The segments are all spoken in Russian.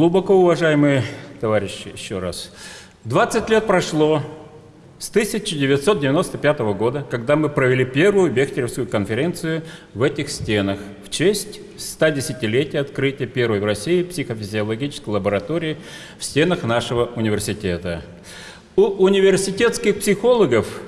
Глубоко уважаемые товарищи, еще раз. 20 лет прошло с 1995 года, когда мы провели первую Бехтеревскую конференцию в этих стенах в честь 110-летия открытия первой в России психофизиологической лаборатории в стенах нашего университета. У университетских психологов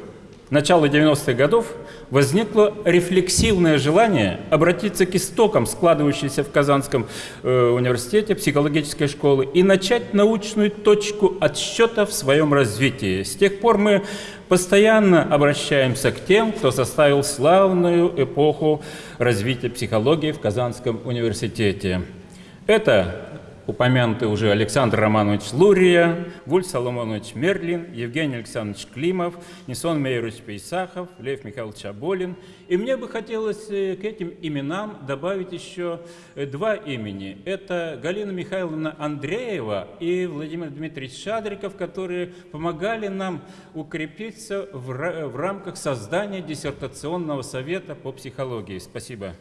начала 90-х годов возникло рефлексивное желание обратиться к истокам, складывающейся в Казанском э, университете психологической школы, и начать научную точку отсчета в своем развитии. С тех пор мы постоянно обращаемся к тем, кто составил славную эпоху развития психологии в Казанском университете. Это упомянутый уже Александр Романович Лурия, Вуль Соломонович Мерлин, Евгений Александрович Климов, Несон Мейрович Пейсахов, Лев Михайлович Аболин. И мне бы хотелось э, к этим именам добавить еще э, два имени. Это Галина Михайловна Андреева и Владимир Дмитриевич Шадриков, которые помогали нам укрепиться в рамках создания диссертационного совета по психологии. Спасибо.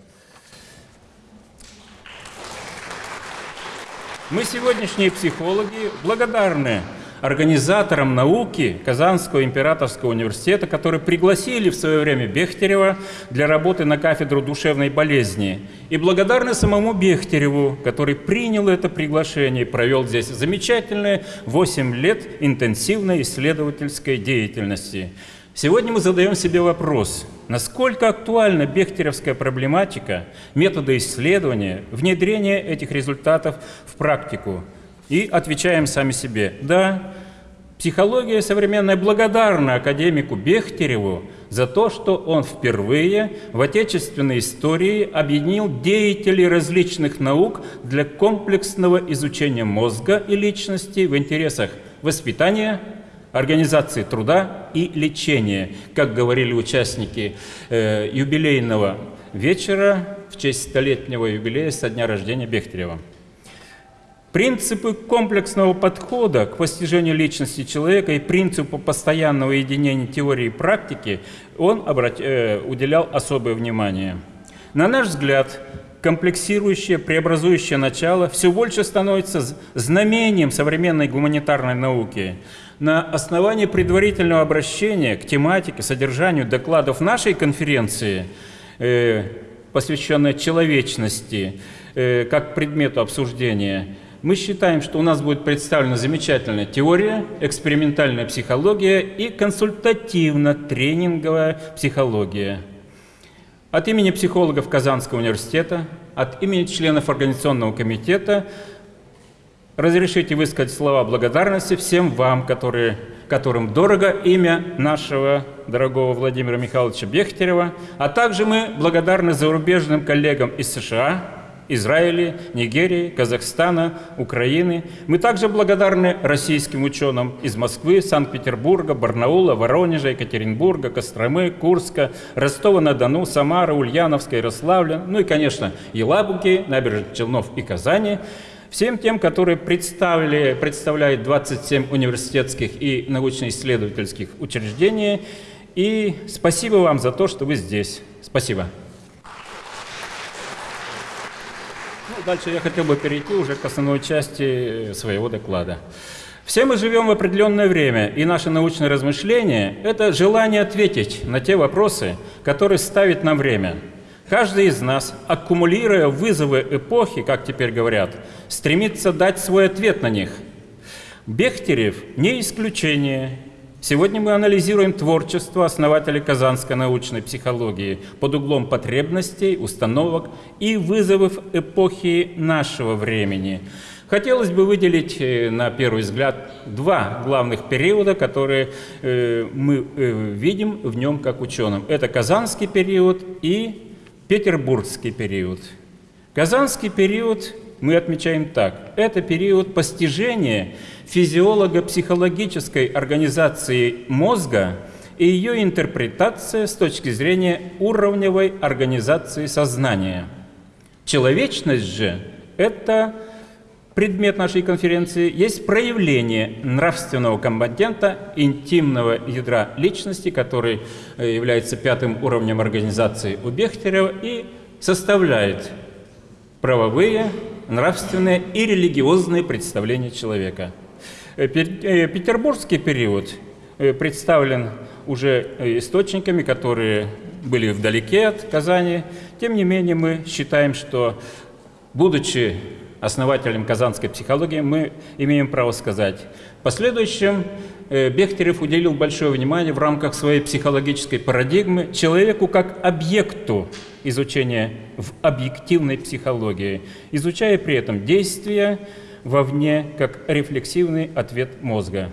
Мы, сегодняшние психологи, благодарны организаторам науки Казанского императорского университета, которые пригласили в свое время Бехтерева для работы на кафедру душевной болезни. И благодарны самому Бехтереву, который принял это приглашение и провел здесь замечательные 8 лет интенсивной исследовательской деятельности. Сегодня мы задаем себе вопрос, насколько актуальна бехтеревская проблематика, методы исследования, внедрения этих результатов в практику. И отвечаем сами себе, да, психология современная благодарна академику Бехтереву за то, что он впервые в отечественной истории объединил деятелей различных наук для комплексного изучения мозга и личности в интересах воспитания, организации труда и лечения, как говорили участники э, юбилейного вечера в честь столетнего юбилея со дня рождения Бехтерева. Принципы комплексного подхода к постижению личности человека и принципу постоянного единения теории и практики он обрат... э, уделял особое внимание. На наш взгляд, комплексирующее, преобразующее начало все больше становится знамением современной гуманитарной науки – на основании предварительного обращения к тематике, содержанию докладов нашей конференции, э, посвященной человечности, э, как предмету обсуждения, мы считаем, что у нас будет представлена замечательная теория, экспериментальная психология и консультативно-тренинговая психология. От имени психологов Казанского университета, от имени членов Организационного комитета – Разрешите высказать слова благодарности всем вам, которые, которым дорого имя нашего дорогого Владимира Михайловича Бехтерева, а также мы благодарны зарубежным коллегам из США, Израиля, Нигерии, Казахстана, Украины. Мы также благодарны российским ученым из Москвы, Санкт-Петербурга, Барнаула, Воронежа, Екатеринбурга, Костромы, Курска, Ростова-на-Дону, Самара, Ульяновска, Ярославля, ну и, конечно, Елабуги, Набережных Челнов и Казани – Всем тем, которые представили, представляют 27 университетских и научно-исследовательских учреждений. И спасибо вам за то, что вы здесь. Спасибо. Ну, дальше я хотел бы перейти уже к основной части своего доклада. Все мы живем в определенное время, и наше научное размышление – это желание ответить на те вопросы, которые ставит нам время – Каждый из нас, аккумулируя вызовы эпохи, как теперь говорят, стремится дать свой ответ на них. Бехтерев не исключение. Сегодня мы анализируем творчество основателей казанской научной психологии под углом потребностей, установок и вызовов эпохи нашего времени. Хотелось бы выделить, э, на первый взгляд, два главных периода, которые э, мы э, видим в нем как ученым. Это казанский период и Петербургский период. Казанский период мы отмечаем так. Это период постижения физиолого-психологической организации мозга и ее интерпретация с точки зрения уровневой организации сознания. Человечность же – это предмет нашей конференции, есть проявление нравственного компонента интимного ядра личности, который э, является пятым уровнем организации у Бехтерева и составляет правовые, нравственные и религиозные представления человека. Э, э, петербургский период представлен уже источниками, которые были вдалеке от Казани. Тем не менее, мы считаем, что, будучи основателем казанской психологии, мы имеем право сказать. В последующем Бехтерев уделил большое внимание в рамках своей психологической парадигмы человеку как объекту изучения в объективной психологии, изучая при этом действия вовне как рефлексивный ответ мозга.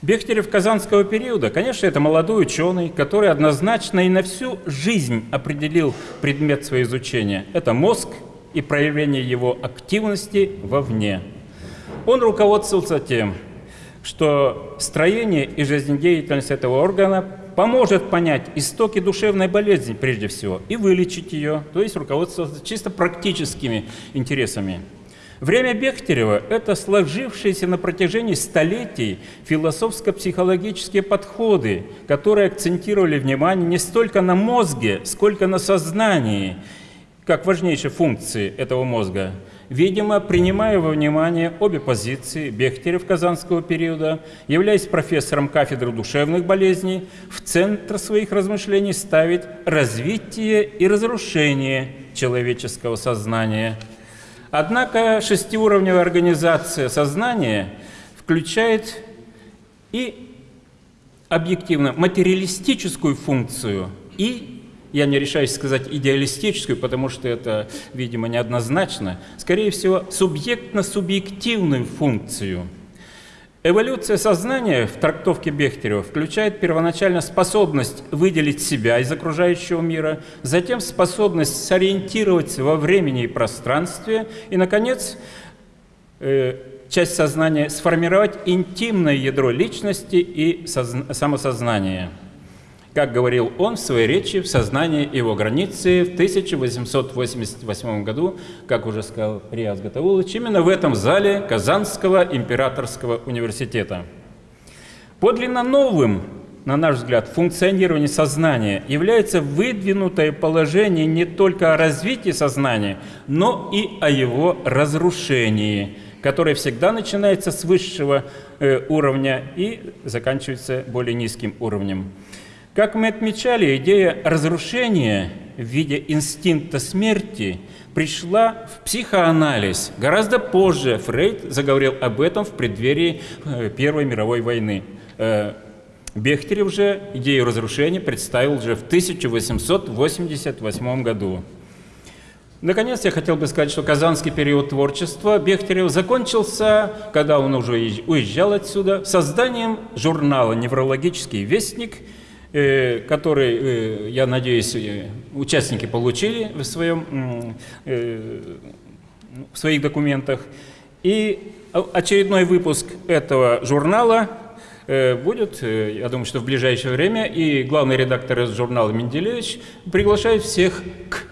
Бехтерев казанского периода, конечно, это молодой ученый, который однозначно и на всю жизнь определил предмет своего изучения. Это мозг и проявление его активности вовне. Он руководствовался тем, что строение и жизнедеятельность этого органа поможет понять истоки душевной болезни прежде всего и вылечить ее, то есть руководствоваться чисто практическими интересами. Время Бехтерева – это сложившиеся на протяжении столетий философско-психологические подходы, которые акцентировали внимание не столько на мозге, сколько на сознании, как важнейшей функции этого мозга – Видимо, принимая во внимание обе позиции, Бехтерев казанского периода, являясь профессором кафедры душевных болезней, в центр своих размышлений ставит развитие и разрушение человеческого сознания. Однако шестиуровневая организация сознания включает и объективно материалистическую функцию и я не решаюсь сказать идеалистическую, потому что это, видимо, неоднозначно. Скорее всего, субъектно-субъективную функцию. Эволюция сознания в трактовке Бехтерева включает первоначально способность выделить себя из окружающего мира, затем способность сориентироваться во времени и пространстве, и, наконец, э, часть сознания сформировать интимное ядро личности и самосознания как говорил он в своей речи в сознании его границы в 1888 году, как уже сказал Рияз Гатаулович, именно в этом зале Казанского императорского университета. Подлинно новым, на наш взгляд, функционирование сознания является выдвинутое положение не только о развитии сознания, но и о его разрушении, которое всегда начинается с высшего э, уровня и заканчивается более низким уровнем. Как мы отмечали, идея разрушения в виде инстинкта смерти пришла в психоанализ. Гораздо позже Фрейд заговорил об этом в преддверии э, Первой мировой войны. Э, Бехтерев же идею разрушения представил уже в 1888 году. Наконец, я хотел бы сказать, что казанский период творчества Бехтерева закончился, когда он уже уезжал отсюда, созданием журнала «Неврологический вестник», который, э, я надеюсь, э, участники получили в, своем, в своих документах. И очередной выпуск этого журнала будет, я думаю, что в ближайшее время, и главный редактор из журнала Менделевич приглашает всех к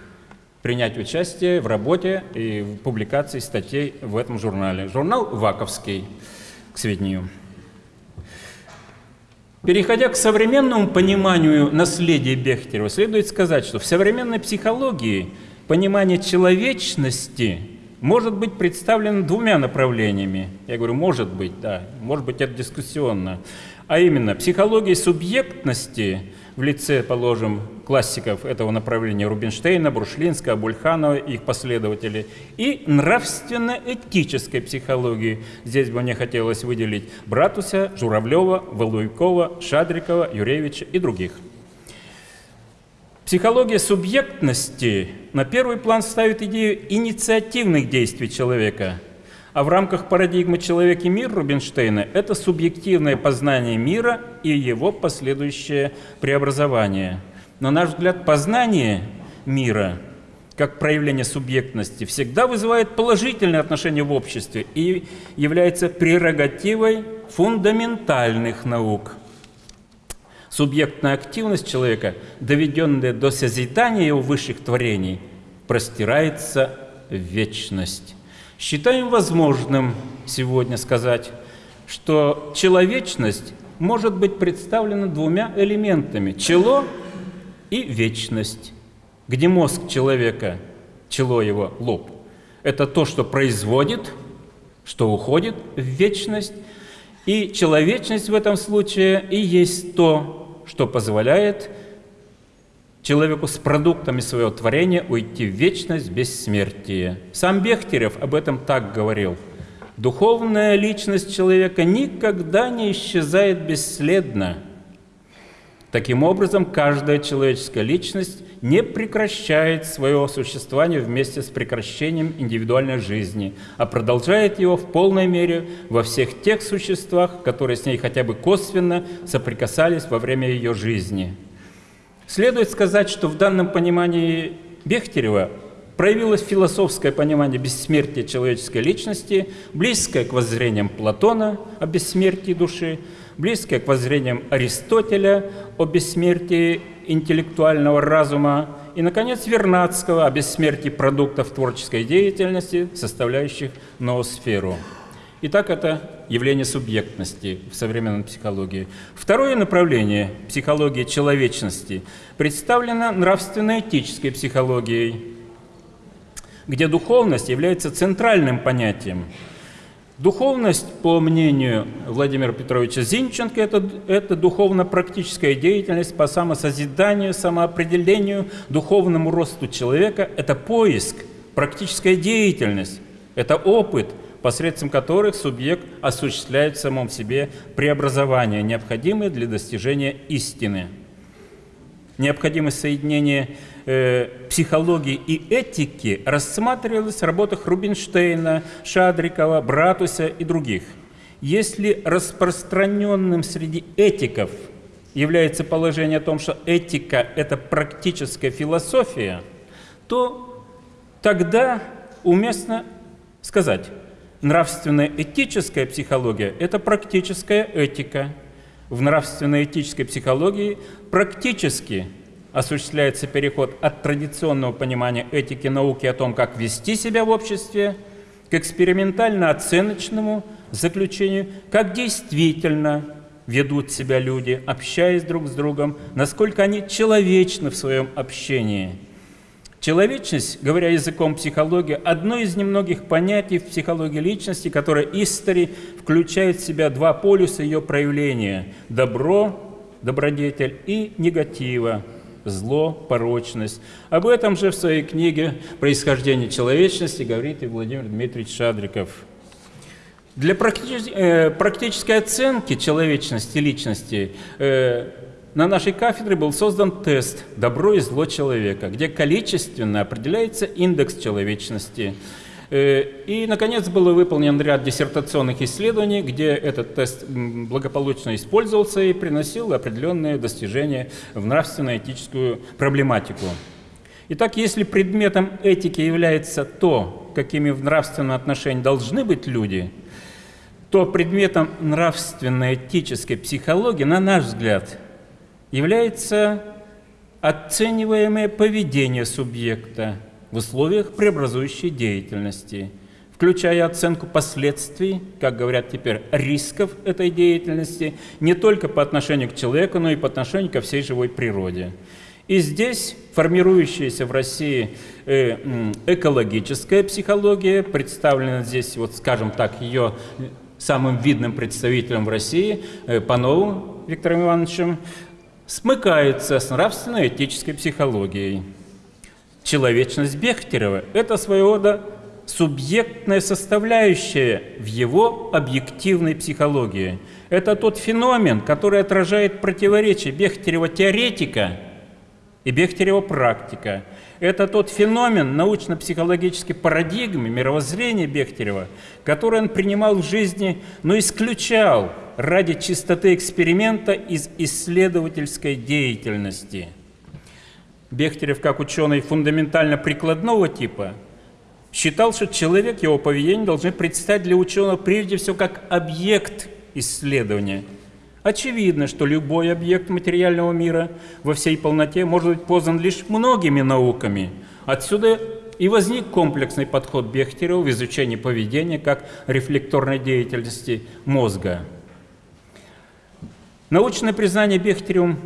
принять участие в работе и в публикации статей в этом журнале. Журнал «Ваковский», к сведению. Переходя к современному пониманию наследия Бехтерева, следует сказать, что в современной психологии понимание человечности может быть представлено двумя направлениями. Я говорю, может быть, да, может быть, это дискуссионно. А именно, психология субъектности в лице, положим, классиков этого направления Рубинштейна, Брушлинского, Абульханова и их последователей, и нравственно-этической психологии. Здесь бы мне хотелось выделить Братуся, Журавлева, Валуйкова, Шадрикова, Юревича и других. Психология субъектности на первый план ставит идею инициативных действий человека, а в рамках парадигмы «Человек и мир» Рубинштейна это субъективное познание мира и его последующее преобразование – на наш взгляд, познание мира как проявление субъектности всегда вызывает положительное отношение в обществе и является прерогативой фундаментальных наук. Субъектная активность человека, доведенная до созидания его высших творений, простирается в вечность. Считаем возможным сегодня сказать, что человечность может быть представлено двумя элементами – чело и вечность, где мозг человека, чело его, лоб, это то, что производит, что уходит в вечность, и человечность в этом случае и есть то, что позволяет человеку с продуктами своего творения уйти в вечность бессмертия. Сам Бехтерев об этом так говорил. Духовная личность человека никогда не исчезает бесследно. Таким образом, каждая человеческая личность не прекращает свое существование вместе с прекращением индивидуальной жизни, а продолжает его в полной мере во всех тех существах, которые с ней хотя бы косвенно соприкасались во время ее жизни. Следует сказать, что в данном понимании Бехтерева проявилось философское понимание бессмертия человеческой личности, близкое к воззрениям Платона о бессмертии души, близкое к воззрениям Аристотеля о бессмертии интеллектуального разума и, наконец, Вернадского о бессмертии продуктов творческой деятельности, составляющих ноосферу. Итак, это явление субъектности в современной психологии. Второе направление психологии человечности представлено нравственно-этической психологией, где духовность является центральным понятием – Духовность, по мнению Владимира Петровича Зинченко, это, это духовно-практическая деятельность по самосозиданию, самоопределению, духовному росту человека. Это поиск, практическая деятельность, это опыт, посредством которых субъект осуществляет в самом себе преобразования, необходимые для достижения истины. Необходимость соединения э, психологии и этики рассматривалась в работах Рубинштейна, Шадрикова, Братуса и других. Если распространенным среди этиков является положение о том, что этика – это практическая философия, то тогда уместно сказать, нравственная этическая психология – это практическая этика. В нравственно-этической психологии практически осуществляется переход от традиционного понимания этики науки о том, как вести себя в обществе, к экспериментально-оценочному заключению, как действительно ведут себя люди, общаясь друг с другом, насколько они человечны в своем общении. Человечность, говоря языком психологии, одно из немногих понятий в психологии личности, которое истори включает в себя два полюса ее проявления – добро, добродетель и негатива, зло, порочность. Об этом же в своей книге «Происхождение человечности» говорит и Владимир Дмитриевич Шадриков. Для э, практической оценки человечности личности э, на нашей кафедре был создан тест «Добро и зло человека», где количественно определяется индекс человечности – Э, и, наконец, был выполнен ряд диссертационных исследований, где этот тест благополучно использовался и приносил определенные достижения в нравственно-этическую проблематику. Итак, если предметом этики является то, какими в нравственном отношении должны быть люди, то предметом нравственно-этической психологии, на наш взгляд, является оцениваемое поведение субъекта, в условиях преобразующей деятельности, включая оценку последствий, как говорят теперь, рисков этой деятельности, не только по отношению к человеку, но и по отношению ко всей живой природе. И здесь формирующаяся в России э, экологическая психология, представлена здесь, вот скажем так, ее самым видным представителем в России, э, Пановым Виктором Ивановичем, смыкается с нравственно-этической психологией. Человечность Бехтерева – это своего рода субъектная составляющая в его объективной психологии. Это тот феномен, который отражает противоречие Бехтерева теоретика и Бехтерева практика. Это тот феномен научно-психологической парадигмы, мировоззрения Бехтерева, который он принимал в жизни, но исключал ради чистоты эксперимента из исследовательской деятельности – Бехтерев, как ученый фундаментально прикладного типа, считал, что человек, его поведение должны предстать для ученого прежде всего как объект исследования. Очевидно, что любой объект материального мира во всей полноте может быть познан лишь многими науками. Отсюда и возник комплексный подход Бехтерева в изучении поведения как рефлекторной деятельности мозга. Научное признание Бехтеревым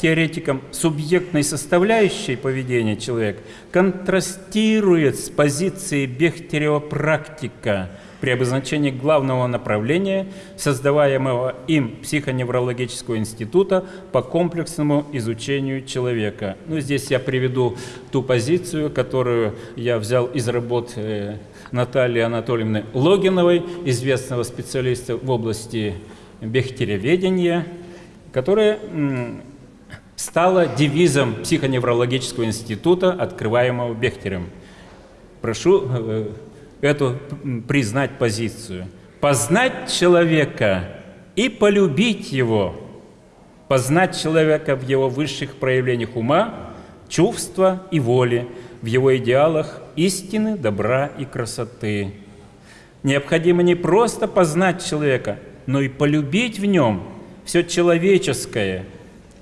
теоретиком субъектной составляющей поведения человека контрастирует с позицией Бехтерева практика при обозначении главного направления создаваемого им психоневрологического института по комплексному изучению человека. Ну, здесь я приведу ту позицию, которую я взял из работ э, Натальи Анатольевны Логиновой, известного специалиста в области бехтереведения, которая стала девизом психоневрологического института, открываемого Бехтерем. Прошу э, эту признать позицию. Познать человека и полюбить его. Познать человека в его высших проявлениях ума, чувства и воли, в его идеалах истины, добра и красоты. Необходимо не просто познать человека, но и полюбить в нем все человеческое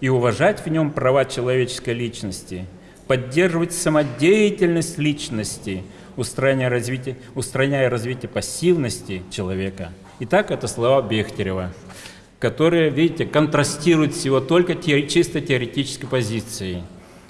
и уважать в нем права человеческой личности, поддерживать самодеятельность личности, устраняя развитие, устраняя развитие пассивности человека. Итак, это слова Бехтерева, которые, видите, контрастируют всего только те, чисто теоретической позицией.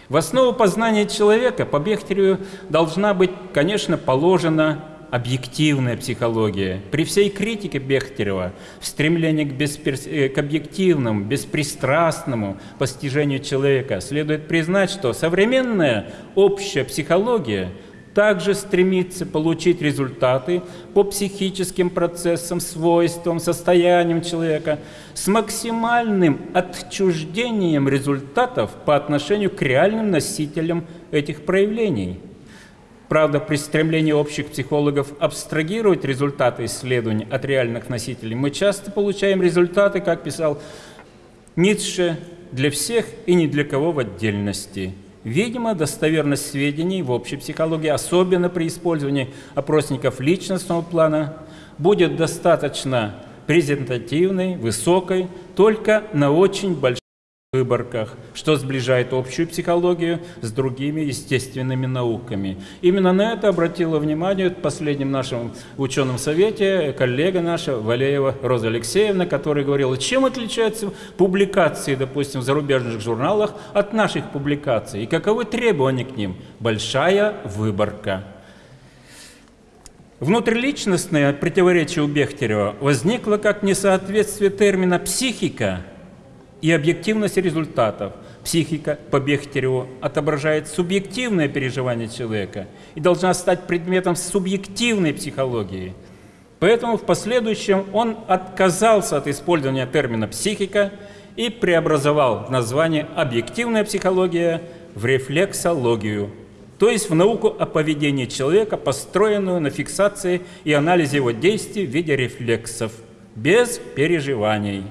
В основу познания человека по Бехтереву должна быть, конечно, положена объективная психология. При всей критике Бехтерева в стремлении к, бесперс... Э, к объективному, беспристрастному постижению человека следует признать, что современная общая психология также стремится получить результаты по психическим процессам, свойствам, состояниям человека с максимальным отчуждением результатов по отношению к реальным носителям этих проявлений – Правда, при стремлении общих психологов абстрагировать результаты исследований от реальных носителей, мы часто получаем результаты, как писал Ницше, для всех и ни для кого в отдельности. Видимо, достоверность сведений в общей психологии, особенно при использовании опросников личностного плана, будет достаточно презентативной, высокой, только на очень большом выборках, что сближает общую психологию с другими естественными науками. Именно на это обратила внимание в последнем нашем ученом совете коллега наша Валеева Роза Алексеевна, которая говорила, чем отличаются публикации, допустим, в зарубежных журналах от наших публикаций и каковы требования к ним. Большая выборка. Внутриличностное противоречие у Бехтерева возникло как несоответствие термина «психика» и объективность результатов. Психика по Бехтереву отображает субъективное переживание человека и должна стать предметом субъективной психологии. Поэтому в последующем он отказался от использования термина «психика» и преобразовал название «объективная психология» в рефлексологию, то есть в науку о поведении человека, построенную на фиксации и анализе его действий в виде рефлексов, без переживаний.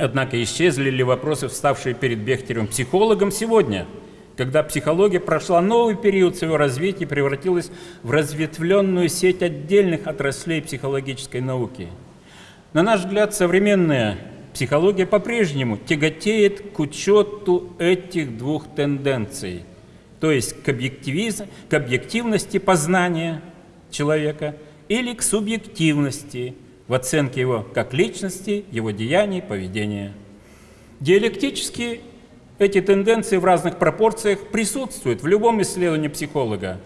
Однако исчезли ли вопросы, вставшие перед Бехтеревым психологом сегодня, когда психология прошла новый период своего развития и превратилась в разветвленную сеть отдельных отраслей психологической науки. На наш взгляд, современная психология по-прежнему тяготеет к учету этих двух тенденций, то есть к, объективиз... к объективности познания человека или к субъективности в оценке его как личности, его деяний, поведения. Диалектически эти тенденции в разных пропорциях присутствуют в любом исследовании психолога,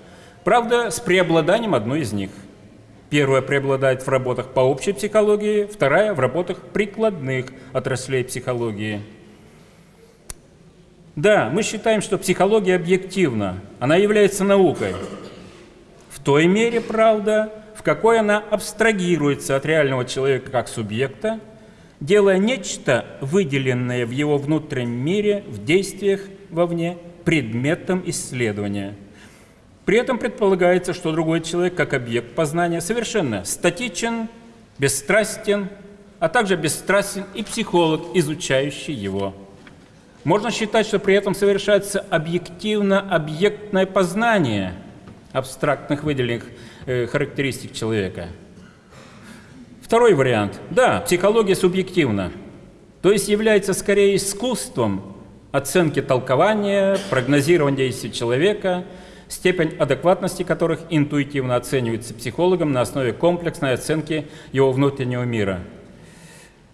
правда, с преобладанием одной из них. Первая преобладает в работах по общей психологии, вторая в работах прикладных отраслей психологии. Да, мы считаем, что психология объективна, она является наукой. В той мере, правда, какой она абстрагируется от реального человека как субъекта, делая нечто, выделенное в его внутреннем мире, в действиях вовне, предметом исследования. При этом предполагается, что другой человек, как объект познания, совершенно статичен, бесстрастен, а также бесстрастен и психолог, изучающий его. Можно считать, что при этом совершается объективно-объектное познание абстрактных выделенных Э, характеристик человека. Второй вариант. Да, психология субъективна, то есть является скорее искусством оценки толкования, прогнозирования действий человека, степень адекватности которых интуитивно оценивается психологом на основе комплексной оценки его внутреннего мира.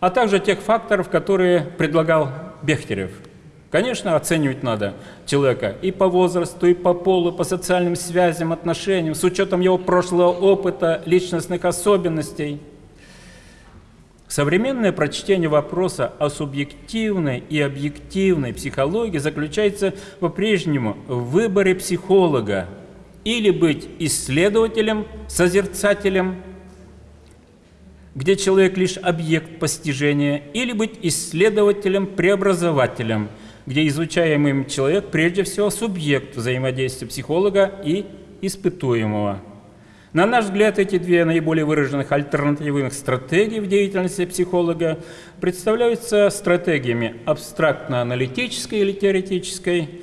а также тех факторов, которые предлагал Бехтерев. Конечно, оценивать надо человека и по возрасту, и по полу, по социальным связям, отношениям, с учетом его прошлого опыта, личностных особенностей. Современное прочтение вопроса о субъективной и объективной психологии заключается по-прежнему в выборе психолога или быть исследователем, созерцателем, где человек лишь объект постижения, или быть исследователем, преобразователем, где изучаемый человек прежде всего субъект взаимодействия психолога и испытуемого. На наш взгляд, эти две наиболее выраженных альтернативных стратегии в деятельности психолога представляются стратегиями абстрактно-аналитической или теоретической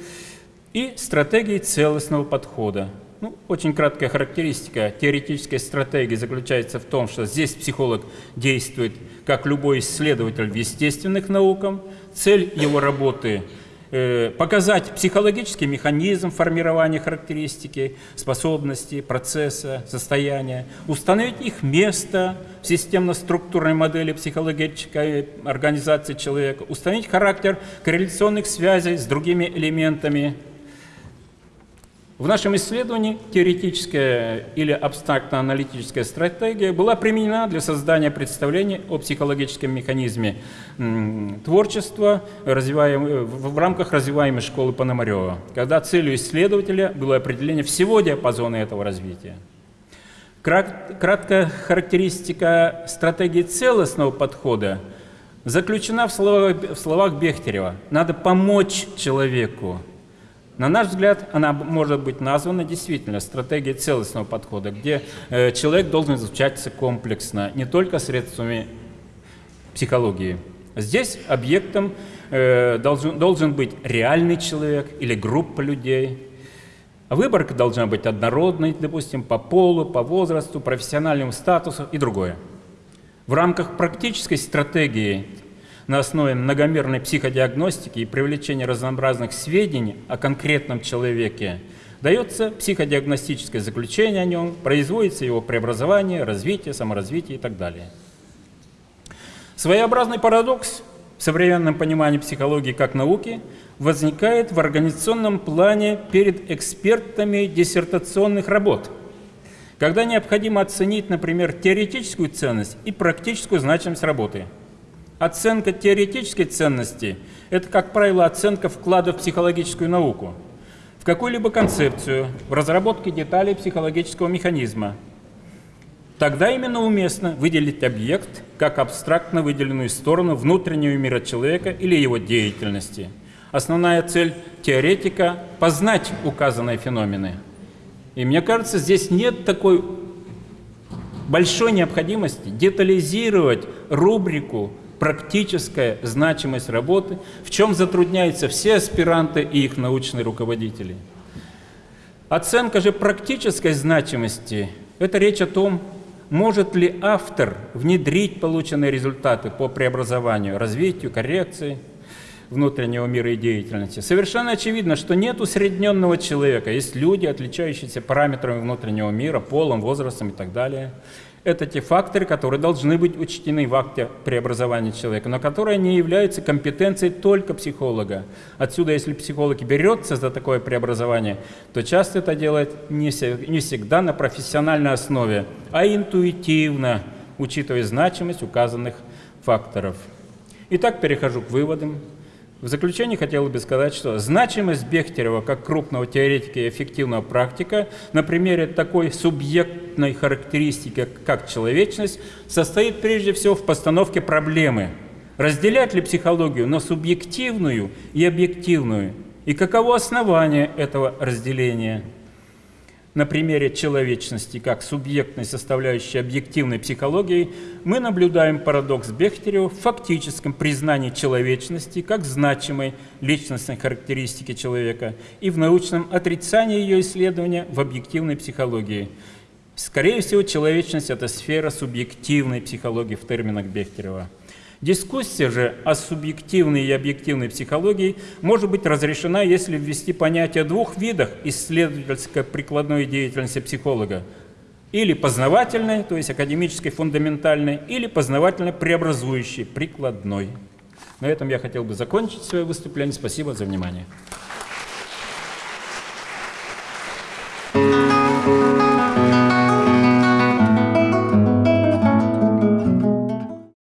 и стратегией целостного подхода. Ну, очень краткая характеристика теоретической стратегии заключается в том, что здесь психолог действует как любой исследователь в естественных науках. Цель его работы э, показать психологический механизм формирования характеристики, способностей, процесса, состояния, установить их место в системно-структурной модели психологической организации человека, установить характер корреляционных связей с другими элементами в нашем исследовании теоретическая или абстрактно-аналитическая стратегия была применена для создания представления о психологическом механизме творчества в рамках развиваемой школы Пономарева, когда целью исследователя было определение всего диапазона этого развития. Краткая характеристика стратегии целостного подхода заключена в словах, в словах Бехтерева. Надо помочь человеку, на наш взгляд, она может быть названа действительно стратегией целостного подхода, где э, человек должен изучаться комплексно, не только средствами психологии. Здесь объектом э, должен, должен быть реальный человек или группа людей. Выборка должна быть однородной, допустим, по полу, по возрасту, профессиональному статусу и другое. В рамках практической стратегии на основе многомерной психодиагностики и привлечения разнообразных сведений о конкретном человеке дается психодиагностическое заключение о нем, производится его преобразование, развитие, саморазвитие и так далее. Своеобразный парадокс в современном понимании психологии как науки возникает в организационном плане перед экспертами диссертационных работ, когда необходимо оценить, например, теоретическую ценность и практическую значимость работы – Оценка теоретической ценности – это, как правило, оценка вклада в психологическую науку, в какую-либо концепцию, в разработке деталей психологического механизма. Тогда именно уместно выделить объект как абстрактно выделенную сторону внутреннего мира человека или его деятельности. Основная цель теоретика – познать указанные феномены. И мне кажется, здесь нет такой большой необходимости детализировать рубрику практическая значимость работы, в чем затрудняются все аспиранты и их научные руководители. Оценка же практической значимости – это речь о том, может ли автор внедрить полученные результаты по преобразованию, развитию, коррекции внутреннего мира и деятельности. Совершенно очевидно, что нет усредненного человека. Есть люди, отличающиеся параметрами внутреннего мира, полом, возрастом и так далее – это те факторы, которые должны быть учтены в акте преобразования человека, но которые не являются компетенцией только психолога. Отсюда, если психолог берется за такое преобразование, то часто это делает не всегда на профессиональной основе, а интуитивно, учитывая значимость указанных факторов. Итак, перехожу к выводам. В заключение хотел бы сказать, что значимость Бехтерева как крупного теоретика и эффективного практика на примере такой субъектной характеристики, как человечность, состоит прежде всего в постановке проблемы. Разделять ли психологию на субъективную и объективную? И каково основание этого разделения? На примере человечности как субъектной составляющей объективной психологии, мы наблюдаем парадокс Бехтерева в фактическом признании человечности как значимой личностной характеристики человека и в научном отрицании ее исследования в объективной психологии. Скорее всего, человечность – это сфера субъективной психологии в терминах Бехтерева. Дискуссия же о субъективной и объективной психологии может быть разрешена, если ввести понятие двух видах исследовательской прикладной деятельности психолога Или познавательной, то есть академической, фундаментальной, или познавательно-преобразующей, прикладной. На этом я хотел бы закончить свое выступление. Спасибо за внимание.